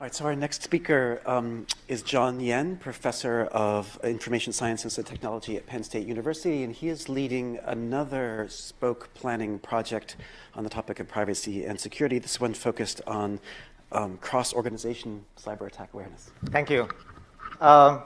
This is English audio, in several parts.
All right, so our next speaker um, is John Yen, professor of information sciences and technology at Penn State University, and he is leading another spoke planning project on the topic of privacy and security. This one focused on um, cross-organization cyber attack awareness. Thank you. Um,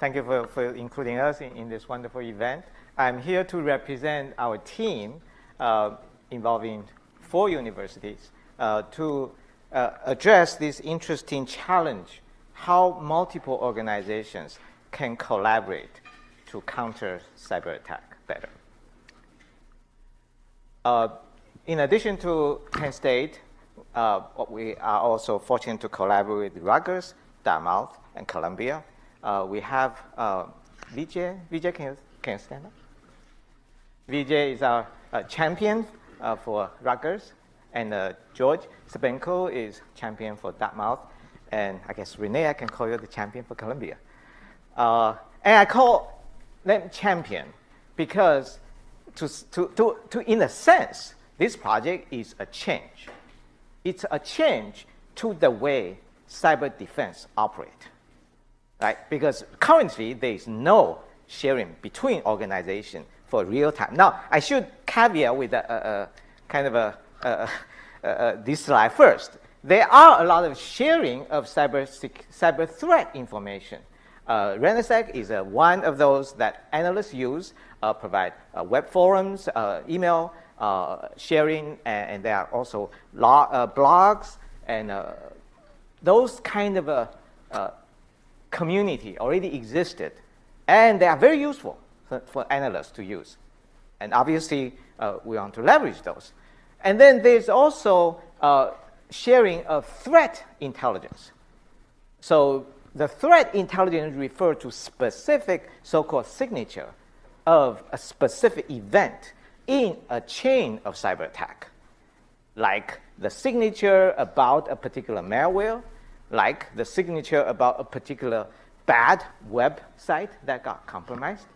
thank you for, for including us in, in, this wonderful event. I'm here to represent our team uh, involving four universities uh, to uh, address this interesting challenge, how multiple organizations can collaborate to counter cyber attack better. Uh, in addition to Penn State, uh, we are also fortunate to collaborate with Rutgers, Dartmouth, and Columbia. Uh, we have uh, Vijay. Vijay, can you, can you stand up? Vijay is our uh, champion for Rutgers. And uh, George Cybenko is champion for Dartmouth. And I guess Rene, I can call you the champion for Columbia. Uh, and I call them champion because to, to, to, to, in a sense, this project is a change. It's a change to the way cyber defense operate, right? Because currently there is no sharing between organizations for real time. Now, I should caveat with a, a, a kind of a Uh, uh, uh, this slide first. There are a lot of sharing of cyber, cyber threat information. Uh, REN-ISAC is uh, one of those that analysts use, uh, provide uh, web forums, email sharing, and, and, there are also blogs and those kind of community already existed. And they are very useful for, for analysts to use. And obviously, we want to leverage those. And then there's also uh, sharing of threat intelligence. So the threat intelligence refers to specific so-called signature of a specific event in a chain of cyber attack, like the signature about a particular malware, like the signature about a particular bad website that got compromised,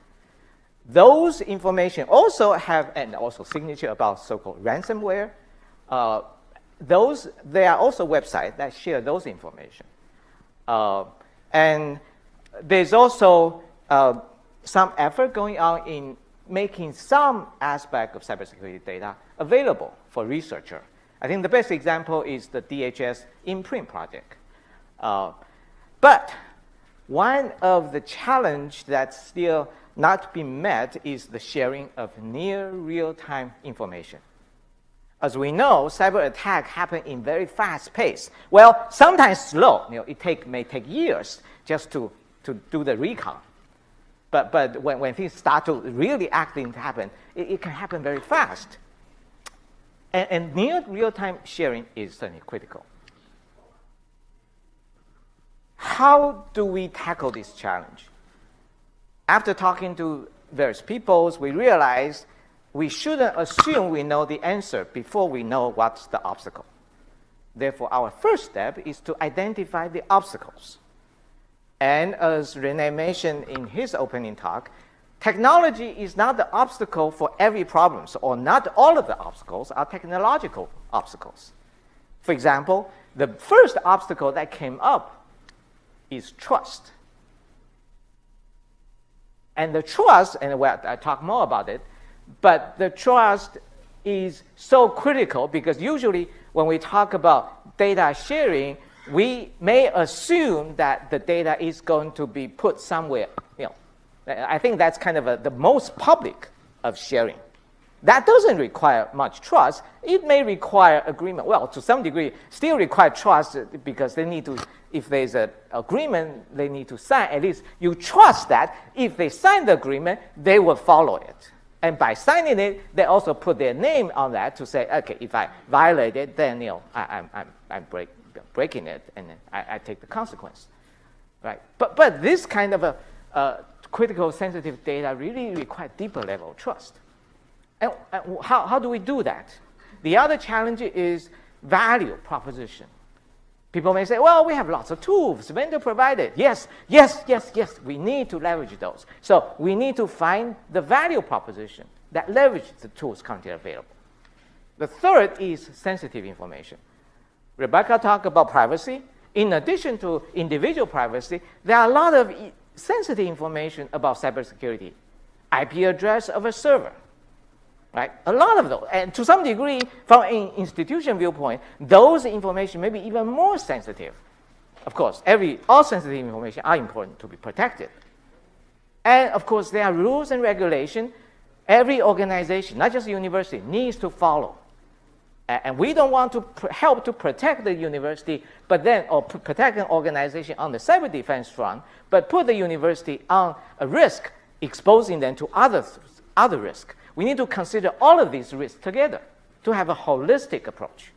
those information also have, and also signature about so-called ransomware. Uh, those, there are also websites that share those information. Uh, and there's also uh, some effort going on in making some aspect of cybersecurity data available for researcher. I think the best example is the DHS imprint project. Uh, but one of the challenge that's still not being met is the sharing of near real-time information. As we know, cyber attack happen in very fast pace. Well, sometimes slow. You know, it take, may take years just to, to do the recon. But, but when, when things start to really acting happen, it, it can happen very fast. And, and near real-time sharing is certainly critical. How do we tackle this challenge? After talking to various peoples, we realized we shouldn't assume we know the answer before we know what's the obstacle. Therefore, our first step is to identify the obstacles. And as Rene mentioned in his opening talk, technology is not the obstacle for every problem, or not all of the obstacles are technological obstacles. For example, the first obstacle that came up is trust. And the trust, and well, I talk more about it, but the trust is so critical because usually when we talk about data sharing, we may assume that the data is going to be put somewhere. You know, I think that's kind of a, the most public of sharing. That doesn't require much trust. It may require agreement. Well, to some degree, still require trust because they need to, if there's an agreement, they need to sign. At least you trust that if they sign the agreement, they will follow it. And by signing it, they also put their name on that to say, okay, if I violate it, then you know, I, am I'm, I'm break, breaking it, and I, I, take the consequence, right? But but this kind of a critical sensitive data really require deeper level of trust. And, uh, how, how do we do that? The other challenge is value proposition. People may say, well, we have lots of tools, vendor provided. Yes, yes, yes, yes, we need to leverage those. So we need to find the value proposition that leverages the tools currently available. The third is sensitive information. Rebecca talked about privacy. In addition to individual privacy, there are a lot of sensitive information about cybersecurity. IP address of a server, right? A lot of those. And to some degree, from an institution viewpoint, those information may be even more sensitive. Of course, every, all sensitive information are important to be protected. And of course, there are rules and regulation every organization, not just university, needs to follow. And we don't want to help to protect the university, but then, or protect an organization on the cyber defense front, but put the university on a risk, exposing them to other, other risk. We need to consider all of these risks together to have a holistic approach.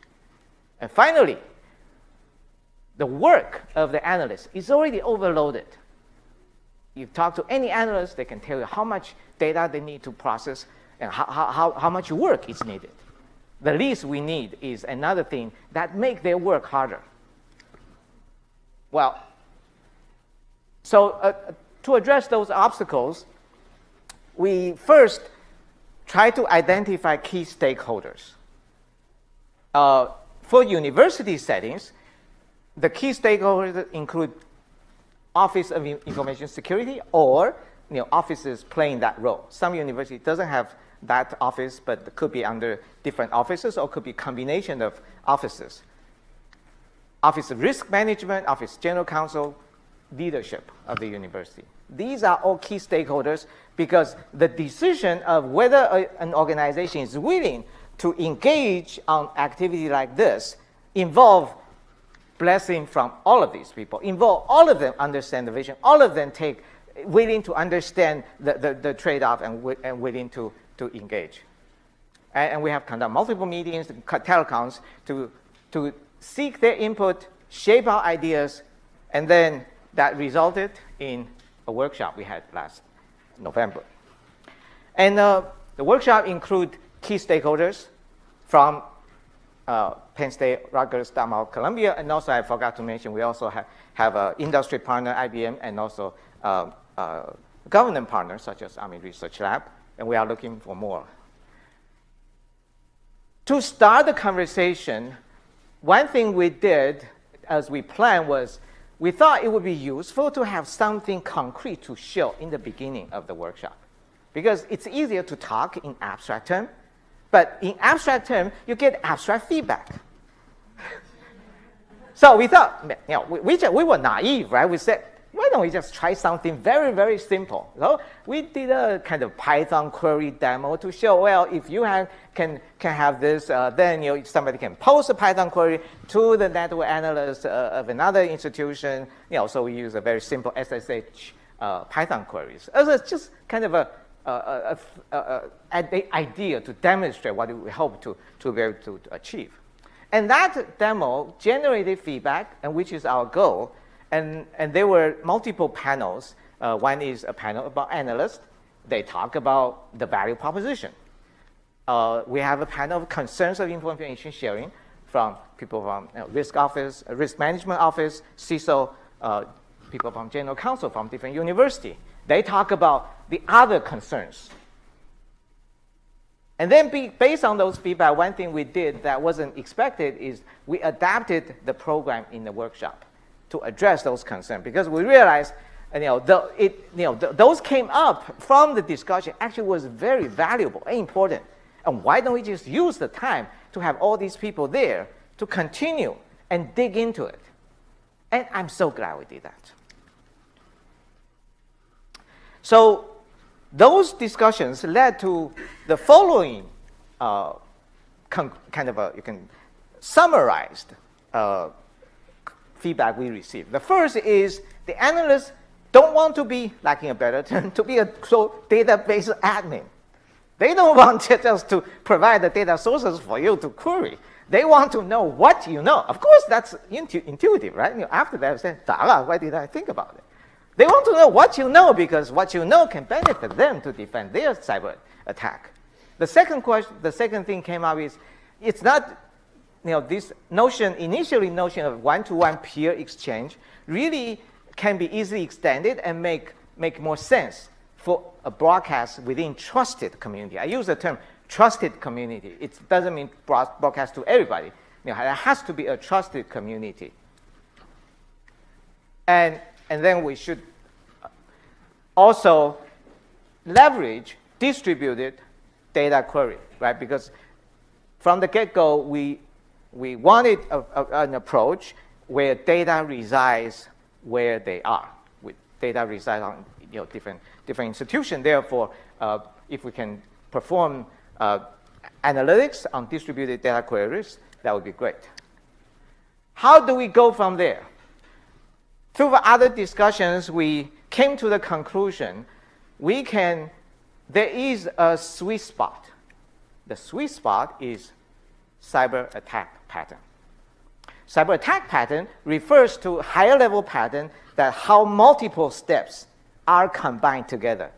And finally, the work of the analyst is already overloaded. You talk to any analyst, they can tell you how much data they need to process and how, how, how much work is needed. The least we need is another thing that make their work harder. Well, so uh, to address those obstacles, we first try to identify key stakeholders. Uh, for university settings, the key stakeholders include Office of Information Security or you know, offices playing that role. Some university doesn't have that office, but could be under different offices or could be combination of offices. Office of Risk Management, Office General Counsel, leadership of the university. These are all key stakeholders because the decision of whether a, an organization is willing to engage on activity like this involve blessing from all of these people, involve all of them understand the vision, all of them take willing to understand the, the, the trade-off and, and willing to, to engage. And, and we have conducted multiple meetings, telecoms, to, to seek their input, shape our ideas, and then that resulted in a workshop we had last November. And uh, the workshop include key stakeholders from uh, Penn State, Rutgers, Dartmouth, Columbia, and also I forgot to mention we also have, have an industry partner, IBM, and also uh, uh, government partners such as Army Research Lab, and we are looking for more. To start the conversation, one thing we did as we planned was we thought it would be useful to have something concrete to show in the beginning of the workshop. Because it's easier to talk in abstract term, but in abstract term, you get abstract feedback. so we thought, you know, we, we, we were naive, right? We said, why don't we just try something very, very simple? So we did a kind of Python query demo to show, well, if you have, can, can have this, uh, then you know, somebody can post a Python query to the network analyst uh, of another institution. You know, so we use a very simple SSH uh, Python queries. So It's just kind of a, a, a, a, idea to demonstrate what we hope to, to be able to, to achieve. And that demo generated feedback, and which is our goal, and, and there were multiple panels. Uh, one is a panel about analysts. They talk about the value proposition. Uh, we have a panel of concerns of information sharing from people from you know, risk office, uh, risk management office, CISO, uh, people from general counsel from different university. They talk about the other concerns. And then be, based on those feedback, one thing we did that wasn't expected is we adapted the program in the workshop to address those concerns because we realized you know, the, it, you know the, those came up from the discussion actually was very valuable and important. And why don't we just use the time to have all these people there to continue and dig into it? And I'm so glad we did that. So those discussions led to the following uh, kind of a, you can summarized uh, feedback we receive. The first is the analysts don't want to be, lacking a better term, to be a so database admin. They don't want to just to provide the data sources for you to query. They want to know what you know. Of course, that's intu intuitive, right? You know, after that, say, why did I think about it? They want to know what you know because what you know can benefit them to defend their cyber attack. The second question, the second thing came up is, it's not you know, this notion, initially notion of one-to-one -one peer exchange really can be easily extended and make, make more sense for a broadcast within trusted community. I use the term trusted community. It doesn't mean broadcast to everybody. You know, there has to be a trusted community. And, and then we should also leverage distributed data query, right? Because from the get-go, we, we wanted a, a, an approach where data resides where they are. With data resides on you know, different, different institutions. Therefore, uh, if we can perform uh, analytics on distributed data queries, that would be great. How do we go from there? Through other discussions, we came to the conclusion we can, there is a sweet spot. The sweet spot is cyber attack pattern. Cyber attack pattern refers to higher level pattern that how multiple steps are combined together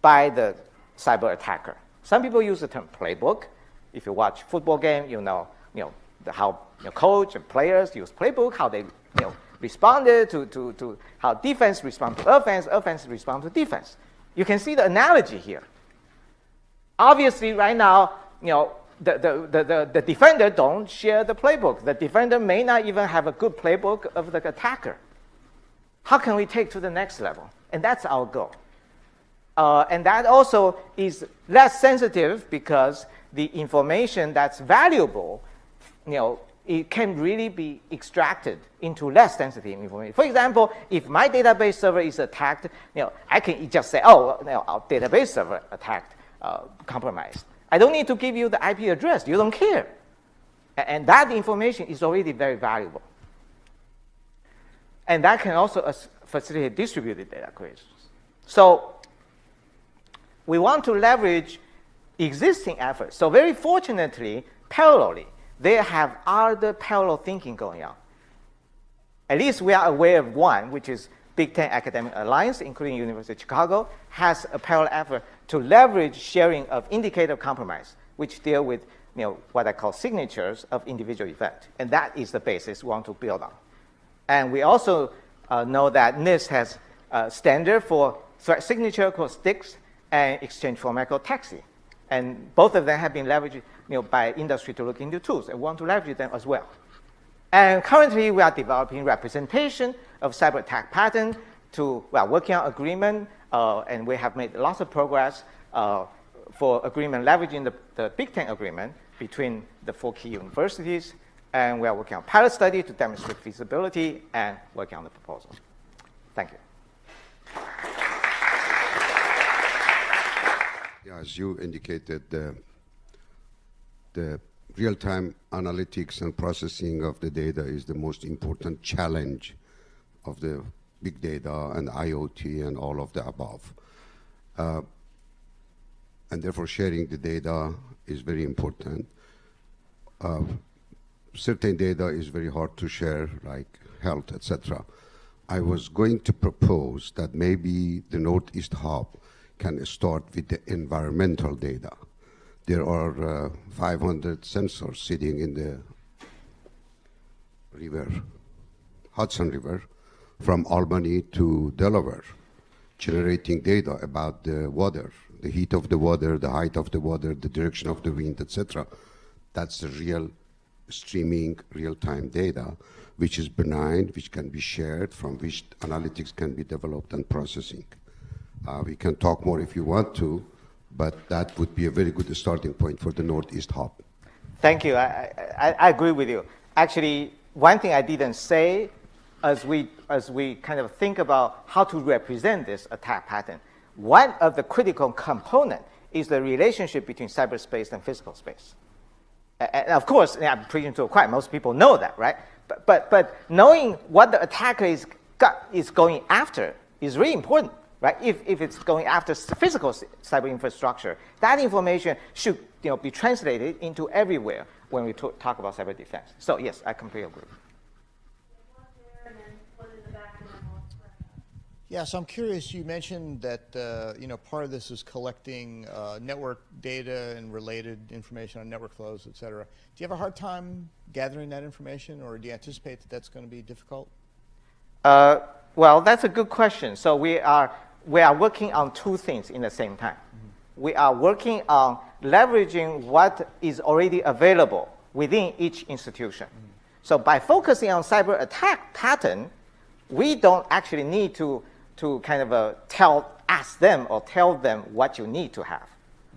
by the cyber attacker. Some people use the term playbook. If you watch football game, you know, you know the, how you know, coach and players use playbook, how they you know, responded to, to, to how defense respond to offense, offense respond to defense. You can see the analogy here. Obviously, right now, you know, the, the, the, the, defender don't share the playbook. The defender may not even have a good playbook of the attacker. How can we take to the next level? And that's our goal. Uh, and that also is less sensitive because the information that's valuable, you know, it can really be extracted into less sensitive information. For example, if my database server is attacked, you know, I can just say, oh, you know, our database server attacked, uh, compromised. I don't need to give you the IP address. You don't care. And that information is already very valuable. And that can also uh, facilitate distributed data queries. So we want to leverage existing efforts. So very fortunately, parallelly, they have other parallel thinking going on. At least we are aware of one, which is Big Ten Academic Alliance, including University of Chicago, has a parallel effort to leverage sharing of indicator compromise, which deal with you know, what I call signatures of individual event. And that is the basis we want to build on. And we also uh, know that NIST has a standard for threat signature called STIX and exchange format called TAXII. And both of them have been leveraged you know, by industry to look into tools and want to leverage them as well. And currently, we are developing representation of cyber attack pattern to, well, working on agreement, uh, and we have made lots of progress uh, for agreement leveraging the, the Big Ten agreement between the four key universities, and we are working on pilot study to demonstrate feasibility and working on the proposal. Thank you. Yeah, as you indicated, the, the real-time analytics and processing of the data is the most important challenge of the big data and IoT and all of the above. Uh, and therefore sharing the data is very important. Uh, certain data is very hard to share, like health, etc. I was going to propose that maybe the Northeast Hub can start with the environmental data. There are uh, 500 sensors sitting in the river, Hudson River, from Albany to Delaware, generating data about the water, the heat of the water, the height of the water, the direction of the wind, etc. That's the real streaming real-time data, which is benign, which can be shared, from which analytics can be developed and processing. Uh, we can talk more if you want to, but that would be a very good starting point for the Northeast Hub. Thank you. I, I, I agree with you. Actually, one thing I didn't say as we, as we kind of think about how to represent this attack pattern, one of the critical component is the relationship between cyberspace and physical space. And of course, I'm preaching to a choir. Most people know that, right? But, but, but knowing what the attacker is, got, is going after is really important right? If, if it's going after physical cyber infrastructure, that information should you know, be translated into everywhere when we talk about cyber defense. So yes, I completely agree. Yeah, so I'm curious. You mentioned that uh, you know part of this is collecting uh, network data and related information on network flows, et cetera. Do you have a hard time gathering that information, or do you anticipate that that's going to be difficult? Uh, well, that's a good question. So we are we are working on two things in the same time. Mm -hmm. We are working on leveraging what is already available within each institution. So by focusing on cyber attack pattern, we don't actually need to, to kind of uh, tell, ask them or tell them what you need to have,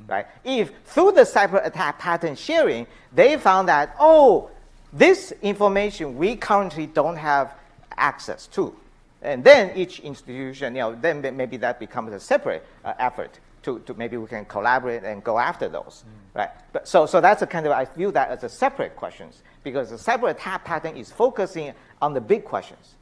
right? If through the cyber attack pattern sharing, they found that, oh, this information we currently don't have access to. And then each institution, you know, then maybe that becomes a separate uh, effort to, to maybe we can collaborate and go after those, right? But so, so that's a kind of, I view that as a separate questions because the cyber attack pattern is focusing on the big questions.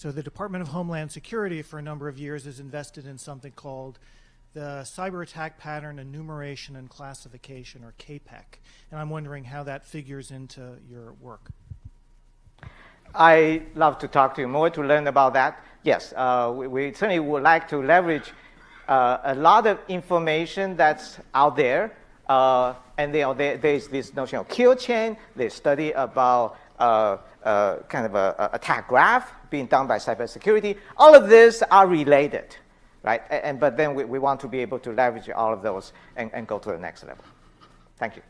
So the Department of Homeland Security for a number of years has invested in something called the Cyber Attack Pattern Enumeration and Classification, or CAPEC. And I'm wondering how that figures into your work. I love to talk to you more to learn about that. Yes, uh, we, we, certainly would like to leverage uh, a lot of information that's out there. Uh, and there's this notion of kill chain. There's study about uh, kind of a, a, attack graph being done by cybersecurity. All of these are related, right? And, but then we, we want to be able to leverage all of those and, and go to the next level. Thank you.